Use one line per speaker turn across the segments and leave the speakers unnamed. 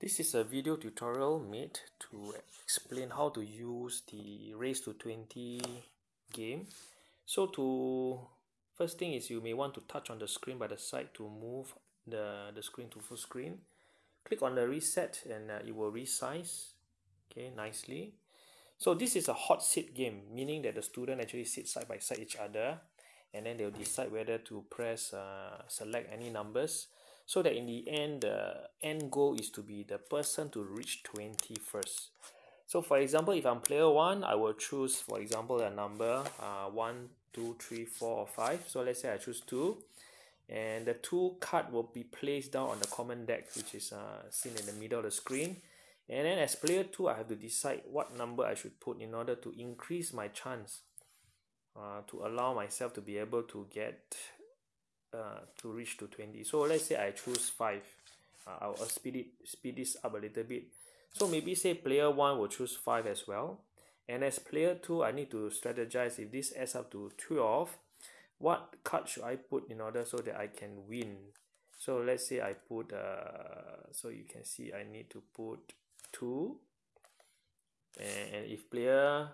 This is a video tutorial made to explain how to use the race to 20 game. So to first thing is you may want to touch on the screen by the side to move the, the screen to full screen. Click on the reset and uh, it will resize okay nicely. So this is a hot seat game meaning that the student actually sit side by side each other and then they'll decide whether to press uh, select any numbers so that in the end the end goal is to be the person to reach 20 first. So for example if i'm player one i will choose for example a number uh, one two three four or five. So let's say i choose two. And the two card will be placed down on the common deck which is uh, seen in the middle of the screen. And then as player two i have to decide what number i should put in order to increase my chance uh, to allow myself to be able to get uh, to reach to 20 so let's say I choose 5 uh, I'll speed it speed this up a little bit. So maybe say player 1 will choose 5 as well. And as player 2 I need to strategize if this adds up to 12 what card should I put in order so that I can win? So let's say I put uh, so you can see I need to put 2 and if player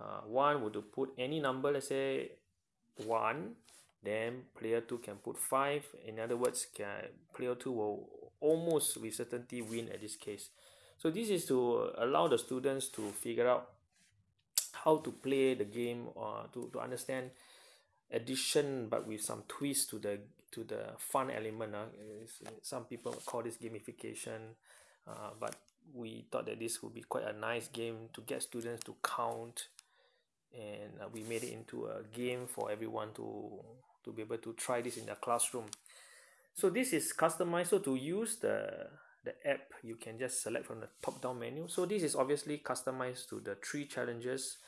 uh, 1 were to put any number let's say 1 then player 2 can put 5 in other words can player 2 will almost with certainty win at this case so this is to allow the students to figure out how to play the game or to, to understand addition but with some twist to the to the fun element uh. some people call this gamification uh, but we thought that this would be quite a nice game to get students to count and uh, we made it into a game for everyone to to be able to try this in the classroom. So this is customized. So to use the the app you can just select from the top down menu. So this is obviously customized to the three challenges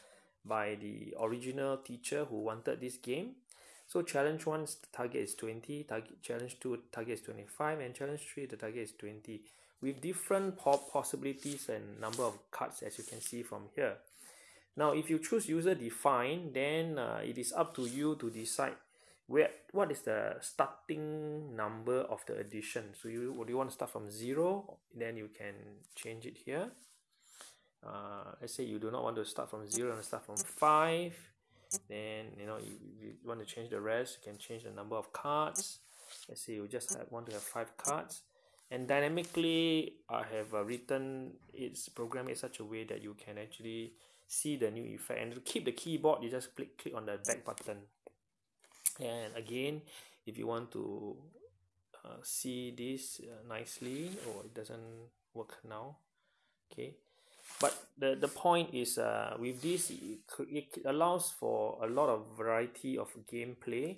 by the original teacher who wanted this game. So challenge one target is 20 target challenge two target is 25 and challenge three the target is 20 with different possibilities and number of cards as you can see from here. Now if you choose user define then uh, it is up to you to decide where what is the starting number of the addition? So you would you want to start from zero? Then you can change it here. Uh, let's say you do not want to start from zero and start from five. Then you know you, you want to change the rest you can change the number of cards. Let's say you just have, want to have five cards. And dynamically I have uh, written its program in such a way that you can actually see the new effect. And to keep the keyboard you just click click on the back button and again if you want to uh, see this uh, nicely or it doesn't work now okay. But the the point is uh, with this it, it allows for a lot of variety of gameplay.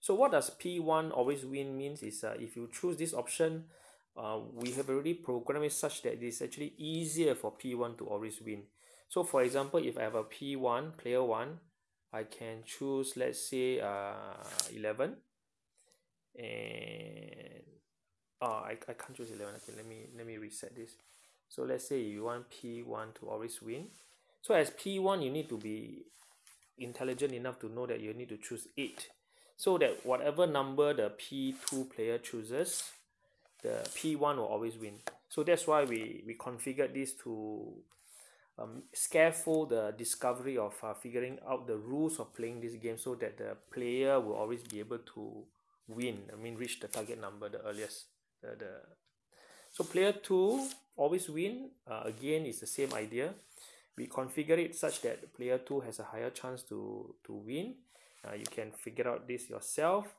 So what does p1 always win means is uh, if you choose this option uh, we have already programmed it such that it's actually easier for p1 to always win. So for example if i have a p1 player 1 I can choose let's say uh 11 and oh I, I can't choose 11 okay let me let me reset this. So let's say you want P1 to always win. So as P1 you need to be intelligent enough to know that you need to choose 8 so that whatever number the P2 player chooses the P1 will always win. So that's why we we configured this to um, scaffold the discovery of uh, figuring out the rules of playing this game so that the player will always be able to win I mean reach the target number the earliest the, the so player 2 always win uh, again is the same idea. We configure it such that player 2 has a higher chance to to win. Uh, you can figure out this yourself.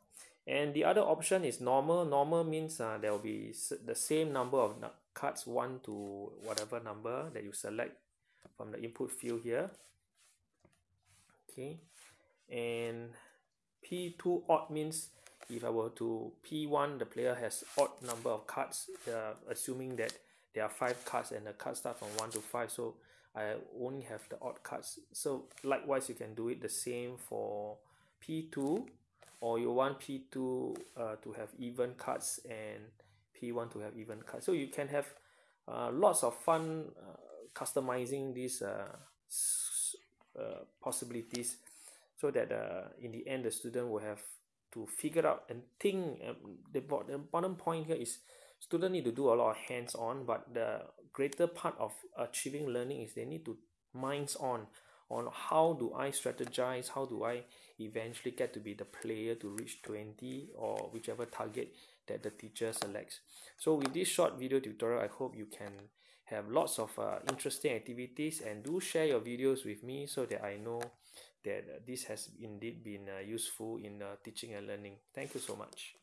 And the other option is normal. Normal means uh, there will be the same number of cards 1 to whatever number that you select from the input field here. Okay. And p2 odd means if I were to p1 the player has odd number of cards. Uh, assuming that there are five cards and the cards start from 1 to 5 so I only have the odd cards. So likewise you can do it the same for p2 or you want p2 uh, to have even cards and p1 to have even cards. So you can have uh, lots of fun uh, customizing these uh, uh, possibilities so that uh, in the end the student will have to figure out and think um, the, the point here is student need to do a lot of hands on but the greater part of achieving learning is they need to minds on on how do I strategize how do I eventually get to be the player to reach 20 or whichever target that the teacher selects. So with this short video tutorial I hope you can have lots of uh, interesting activities and do share your videos with me so that I know that this has indeed been uh, useful in uh, teaching and learning. Thank you so much